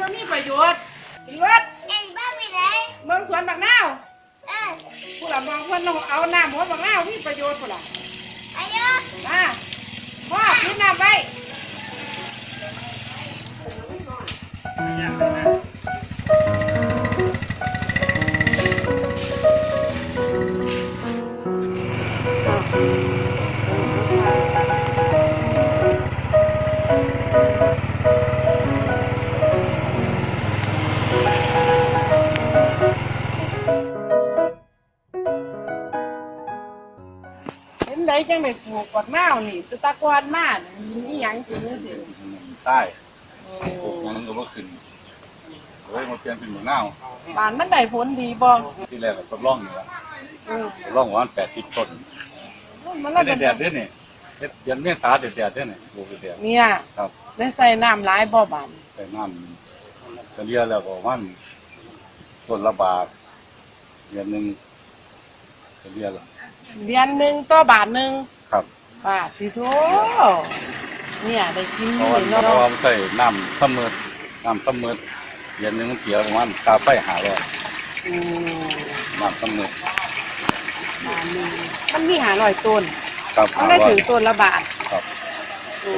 มันบ่มีประโยชน์อีรถเอ็งบ้าไปไหนเบิ่งสวนบักนาวเออผู้ละมองเพิ่นต้องเอาน้ำหัวบักนาวมีประโยชน์พุ่นล่ะอายุมาพ่อกินน้ำไว้เห็ งได้ปลูกบักนาวนี่แตตะกอนมานี่มีหยังจริงสิใต้โอ้ปลูกมันก็บ่ขึ้นเลยมาเปลี่ยนเป็นหมูนาวบ้านมันได้ผลดีบ่ที่แรกก็ทดลองอยู่แล้วเออทดลองประมาณ80ต้นมันไม่ละได้เป็นแดดเด้อนี่เฮ็ดเดือนเมษาแดดแดดเด้อนี่ปลูกแดดเนี่ยครับได้ใส่น้ำหลายบ่บานใส่น้ำเฉลี่ยแล้วก็ประมันต้นละบาทเดือนหนึงเฉลี่ยแล้วเดือนหนึ่งต่อบาทหนึ่ง ครับบาทสิโถเนี่ยได้กินเพราะว่านี่เพราะว่าเนาะมันใส่น้ำเสมอน้ำเสมอเดือนหนึงมันเสียประมาณค่าไฟหาร้อยอืมน้ำเสมอบาทหนึ่งมันมีหาร้อยต้นครับมันหาได้ร้อย ถึงต้นละบาทครับ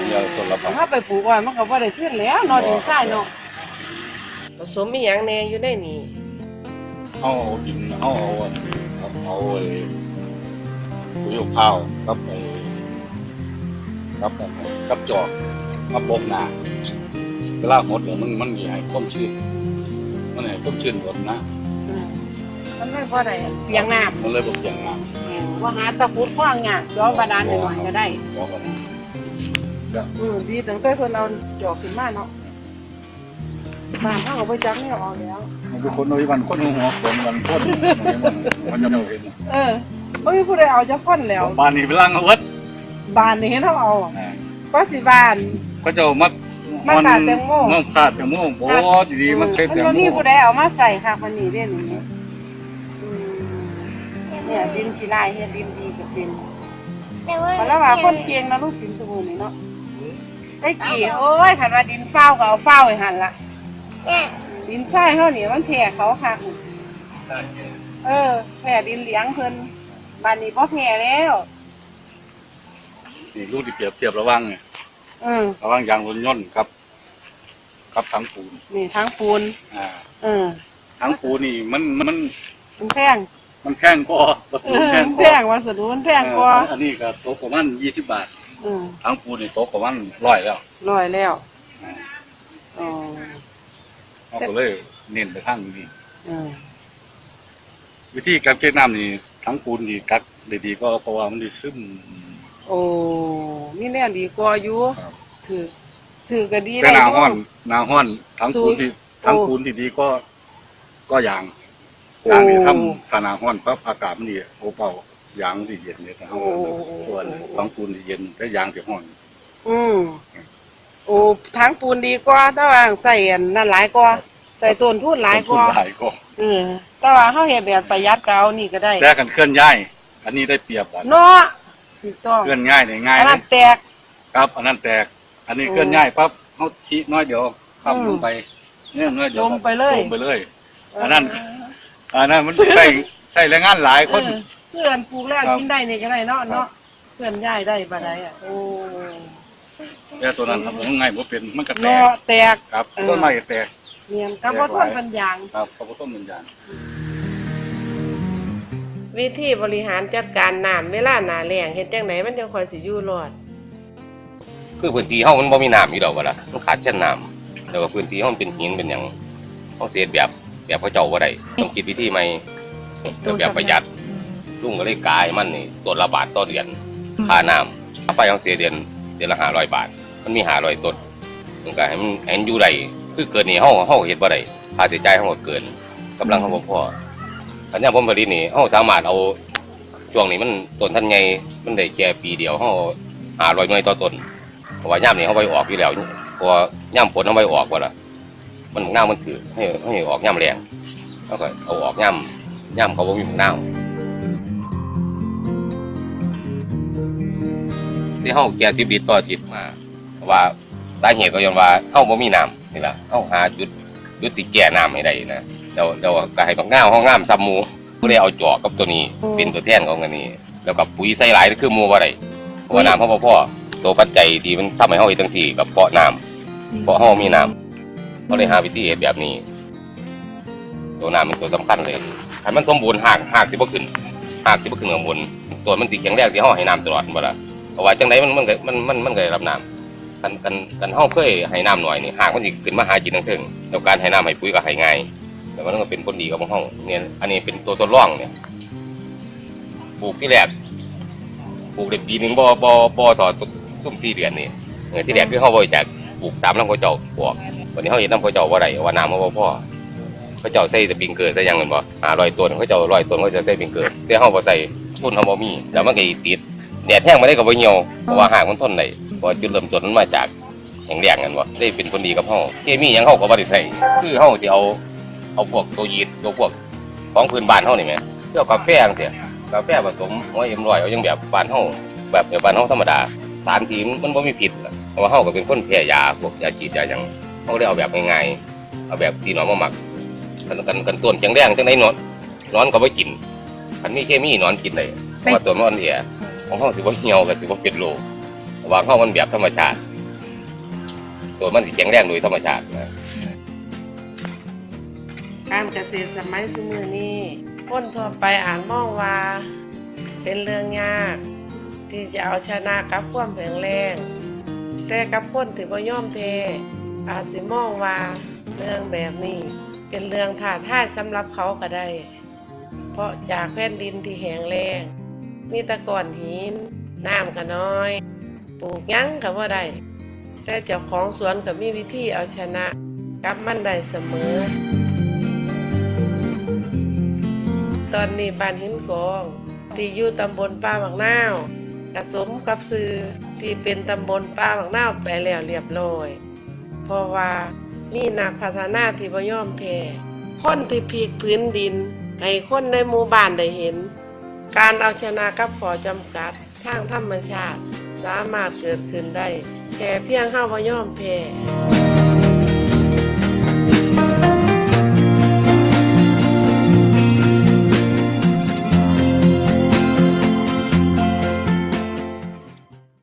เดียวต้นละบาท ถ้าไปปลูกไว้มันก็บ่ได้ขึ้นแล้วเนอนดินทรายเนาะผสมมีหยังแหน่อยู่ในนี้เอาดินเอาเอาเอาเอาไอ้ปุ๋ยมะพร้าวกับไอ้ กับไอ้กับจอกกับปกหนาเวลาหดเนี่ยมันมันมีให้ต้มชื้นมันให้ต้มชื้นหมดนะอืมมันไม่พอได้เปียงน้มันเลยบอกอย่างน้ำว่าหาตะพุดขว้างงาจอบาดาลหน่อยๆก็ได้ำบอกว่าอืมดีตั้งแต่เพิ่นเอาจอกขึ้นมาเนาะบ้านเฮาก็บ่จักแนวเอาแล้วมันเป็นคนน้อยวันคนหัวคนวันพ่นมันมันจะไม่เห็นเออบ่มีผู้ใดเอาจักคนแล้วบ้านนี้เป็นร่างเอาไวัด บ้านนี่เห็นเฮาเอาก็สิบ้านก็จะมัดมันขาดแตงโม มันขาดแตงโมโอ้ดีๆมันเต็มแตงมันโมบ่มีผู้ใดเอามาใส่ค่ะวันนี้เด้นี่อืมเนี่ยดินขี้ลายเฮ็ดดินดีก็เป็นแต่ว่ามาแล้วว่าคนเก่งนะลูกสินสมุนนี่เนาะได้กี่โอ้ยคันว่าดินเฝ้าก็เอาเฝ้าไว้หั่นล่ะเนี่ยดินทรายเฮานี่มันแผ่เขาคักเออแผ่ดินเหลียงเพิ่นบ้านนี้บ่แผ่แล้ว นี่ลูกที่เปรียบเทียบระหว่างเนี่ยอืมระหว่างยางรถยนต์ครับกับถังปูน นี่ทั้งปูนอ่าเออถังปูนนี่มันมันมันแพงมันแพงกว่าวัสเอดุอแพงมันกแพว่างวัสดุมันแพงกว่าเอออันนี้ก็ตกประมาณยี่สิบบาทอืมถังปูนนี่ตกประมาณร้อยแล้วร้อยแล้วอ่าอ๋อเราก็เลยเน้นไปทางนี้อืมวิธีการเก็บน้ำนี่ถังปูนนี่กักได้ดีก็เพราะว่ามันได้ซึม โอ้มีแน่ดีกว่าอยู่ครับถือถือก็ดีแต่หนาอยู่ห้อนหนาห้อนถังปูนที่สู้ถังปูนที่ดีก็ ก็ยางยางนี่ทำถ้าหนาห้อนปั๊บอากาศมันดีโอเป่ายางที่เย็นเนี่ยนะครับโอ้ส่วนถังปูนที่เย็นแต่ยางที่ห้อน อืมโอ้ทั้งปูนดีกว่าแต่ว่าใส่อันนั่นหลายกว่าใส่ต้นทุนหลายกว่าต้นทุนหลายก็เออแต่ว่าเฮาเฮ็ดแบบประหยัดก็เอานี่ก็ได้แต่กันเคลื่อนย้าย อันนี้ได้เปรียบกันเนาะ ถูกต้องเคลื่อนง่ายเนี่ยง่ายอันเลนั้ยนแตก ครับอันนั้นแตก อันนี้โอ้เคลื่อนย้ายปั๊บเขาชี้น้อยเดียวข้ามอืมลงไปเนี่ยน้อยเดียวลงไปเลย ลงไปเลย อันนั้น อันนั้นมันใส่ใส่แรงงานหลายคน เออเพื่อนปลูกแล้วครับกินได้นี่ก็ได้เนาะเนาะเพื่อนย้ายได้บ่ได้อะโอ้แต่ตัวนั้นครับผมง่ายบ่เป็นมันก็แตกเนาะแตกครับเออต้นไม้ก็แตก เนียนกับบ่ทนปัญญางครับเขาก็ต้นเหมือนกัน วิธีบริหารจัดการน้ำเวลาหนาแล้งเฮ็ดจังไหนมันจังค่อยสิอยู่รอด คือพื้นที่เฮามันบ่มีน้ำอยู่ดอกว่าล่ะมันขาดเช่นน้ำแล้วก็พื้นที่เฮามันเป็นหินเป็นหยังเฮาเสียแบบแบบเขาเจ้าบ่ได้ต้องคิดวิธีใหม่ก็แบบประหยัดลุงก็เลยกายมันนี่ตัวละบาทต่อเดือนค่าน้ำค่าไฟเฮาเสียเดือนเดือนละ500บาท มันมี500ต้นมันก็ให้มันให้มันอยู่ได้คือเกินนี่เฮาเฮาเฮ็ดบ่ได้ค่าใช้จ่ายเฮาก็เกินกำลังเฮาบ่พอ อันนี้ผมผลิตนี่เฮาสามารถเอาช่วงนี้มันต้นทันใหญ่มันได้แค่ปีเดียวเฮา500หน่วยต่อต้นเพราะว่าย่ามนี่เขาไปออกอยู่แล้วเพราะว่าย่ามฝนเขาไปออกว่าล่ะมันหน้ามันถือให้ให้ออกย่ามแรงแล้วก็เอาออกย่ามย่ามเขาบ่มีหน้าที่เขาแก่สิบลิตรต่ออาทิตย์มาว่าสาเหตุก็ย้อนว่าเขาบ่มีน้ำนี่แหละเขาหาจุดยุดติแก่น้ำให้ได้นะ เดี๋ยวเดี๋ยวก็ให้บักง่าวห้องงามซ้ำหมูก็เลยเอาจอกกับตัวนี้ เป็นตัวแทนของอันนี้ แล้วกับปุ๋ยใส่หลายคือหมูว่าไรเพราะว่าน้ำเขาบ่พอตัวปัจจัยที่มันทำให้เฮาเฮ็ดจังซี่กับเพราะน้ำเพราะเฮามีน้ำก็เลยหาวิธีเฮ็ดแบบนี้ ตัวน้ำเป็นตัวสำคัญเลยถ้ามันสมบูรณ์หากหากสิบ่ขึ้นหากสิบ่ขึ้นข้างบนตัวมันสิแข็งแรงที่เฮาให้น้ำตลอดบ่ล่ะเพราะว่าจังไดมันมันก็มันมันมันก็ได้รับน้ำกันกันกันเฮาเคยให้น้ำหน่อยนี่หากมันสิขึ้นมาหากินทั้งเทิงแล้วการให้น้ำให้ปุ๋ยก็ให้ง่าย แต่มันก็เป็นผลดีกับเฮาเนี่ยอันนี้เป็นตัวทดลองเนี่ยปลูกที่แรกปลูกได้ปีหนึ่งบ่บ่บ่ต่อซุ่ม4เดือนนี่เออที่แรกคือเฮาบ่จากปลูกตามน้ำเขาเจ้าปลูกวันนี้เฮาเฮ็ดน้ำเขาเจ้าบ่ได้ว่าน้ำมันบ่พอเขาเจ้าใส่สปริงเกอร์ใส่ยังเงินบ่หาร้อยต้นเขาเจ้าร้อยต้นเขาจะใส่ปิงเกอร์แต่เฮาบ่ใส่ทุนเฮาบ่มีแล้วมันก็ติดแดดแห้งมาได้ก็บ่เหี่ยวเพราะว่าหากมันทนได้เพราะจุดเริ่มต้นมันมาจากแห้งแล้งกันบ่ได้เป็นผลดีกับเฮาเคมียังเฮาก็บ่ได้ใส่คือเฮาสิเอา เอาพวกตัวยีดตัวพวกของพื้นบ้านเฮานี่แหมเกี่ยวกับกาแฟจังซี่กาแฟผสมหัวเอ็มร้อยเอาจังแบบบ้านเฮาแบบแบบบ้านเฮาธรรมดาสารที่มันบ่มีพิษล่ะเพราะว่าเฮาก็เป็นคนแพ้ยาพวกยาฉีดยาหยังเฮาได้เอาแบบง่ายๆเอาแบบที่น้องมาหมักกันกันกันต้นจังแดงจังไดนอนนอนก็บ่กินอันนี้เคมีนอนกินได้เพราะว่าตัวมันอ่อนแอของเฮาสิบ่เหี่ยวก็สิบ่เป็นโรคเพราะว่าเฮามันแบบธรรมชาติตัวมันสิแข็งแรงโดยธรรมชาตินะ การเกษตรสมัยสมือนี้คนทั่วไปอ่านมองว่า เป็นเรื่องยาก ที่จะเอาชนะกับความแข็งแรงแต่กับคนที่บ่าย่อมแพ้อาจสิมองว่าเรื่องแบบนี้ เป็นเรื่องท้าทายสำหรับเขาก็ได้ เพราะจากแผ่นดินที่แห้งแล้งมีตะกอนหินน้ำก็น้อย ปลูกยังก็บ่ได้แต่เจ้าของสวนก็มีวิธีเอาชนะกับมันได้เสมอ อนนี้บ้านหินกอง ที่อยู่ตำบลป้าบักนาวกระสมกับซื้อที่เป็นตำบลป้าบักนาวไปแล้วเรียบร้อย เพราะว่ามีนักพัฒนาที่บ่ยอมแพ้คนที่พลิกพื้นดิน ให้คนในหมู่บ้านได้เห็น การเอาชนะกับขอจำกัดทางธรรมชาติ สามารถเกิดขึ้นได้แค่เพียงเฮาบ่ยอมแพ้